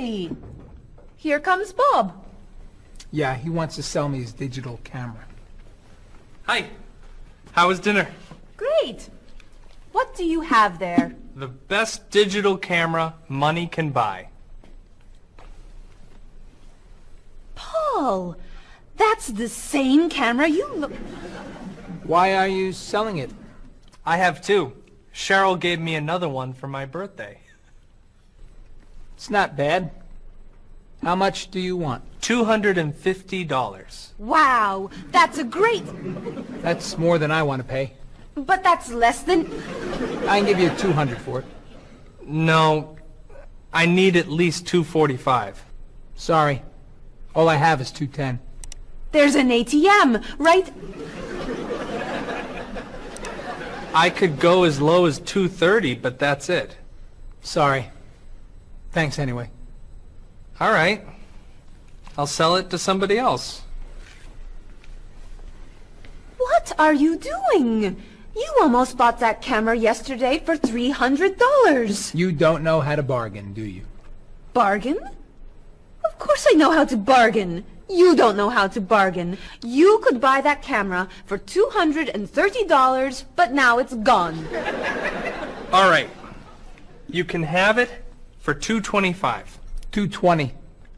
Hey, here comes Bob. Yeah, he wants to sell me his digital camera. Hi. How was dinner? Great. What do you have there? The best digital camera money can buy. Paul, that's the same camera you look... Why are you selling it? I have two. Cheryl gave me another one for my birthday. It's not bad. How much do you want? $250. Wow, that's a great... That's more than I want to pay. But that's less than... I can give you 200 for it. No, I need at least 245. Sorry. All I have is 210. There's an ATM, right? I could go as low as 230, but that's it. Sorry. Thanks anyway. All right. I'll sell it to somebody else. What are you doing? You almost bought that camera yesterday for $300. You don't know how to bargain, do you? Bargain? Of course I know how to bargain. You don't know how to bargain. You could buy that camera for $230, but now it's gone. All right. You can have it for 225. 220.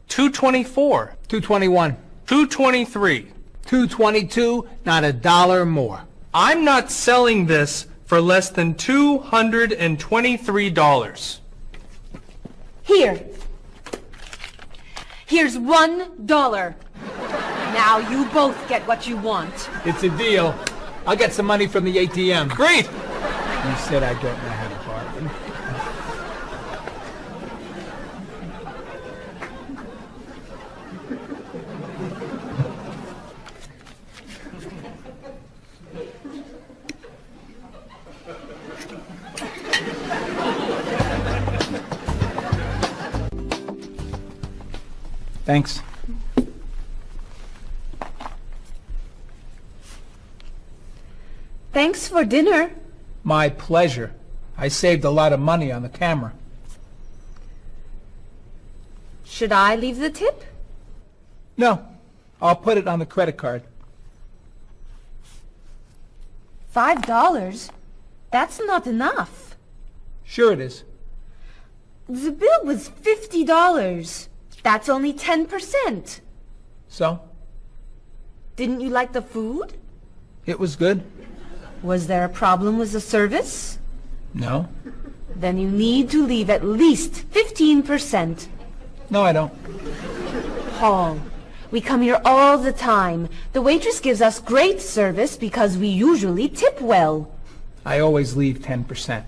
224. 221. 223. 222, not a dollar more. I'm not selling this for less than $223. Here. Here's one dollar. Now you both get what you want. It's a deal. I'll get some money from the ATM. Great! You said I don't know Thanks. Thanks for dinner. My pleasure. I saved a lot of money on the camera. Should I leave the tip? No, I'll put it on the credit card. Five dollars? That's not enough. Sure it is. The bill was fifty dollars. That's only ten percent. So, Didn't you like the food? it was good? Was there a problem with the service? No. Then you need to leave at least fifteen percent. No, I don't. Paul, we come here all the time. The waitress gives us great service because we usually tip well. I always leave 10%.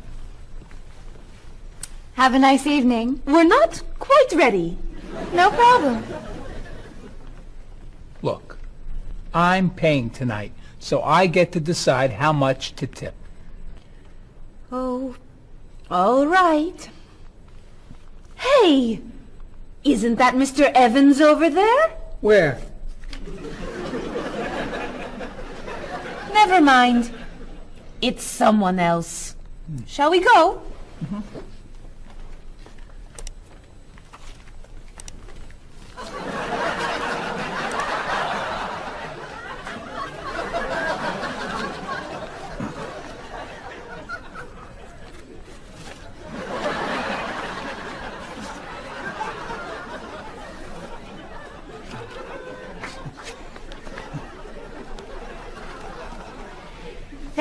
Have a nice evening. We're not quite ready. No problem. Look, I'm paying tonight, so I get to decide how much to tip. Oh, all right. Hey, isn't that Mr. Evans over there? Where? Never mind. It's someone else. Shall we go? Mm-hmm.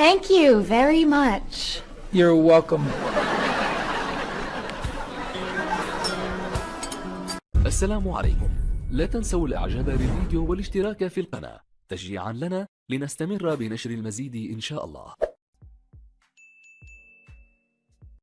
Thank you very much. You're welcome. السلام عليكم لا تنسوا الاعجاب بالفيديو والاشتراك في القناة تشجيعا لنا لنستمر بنشر المزيد إن شاء الله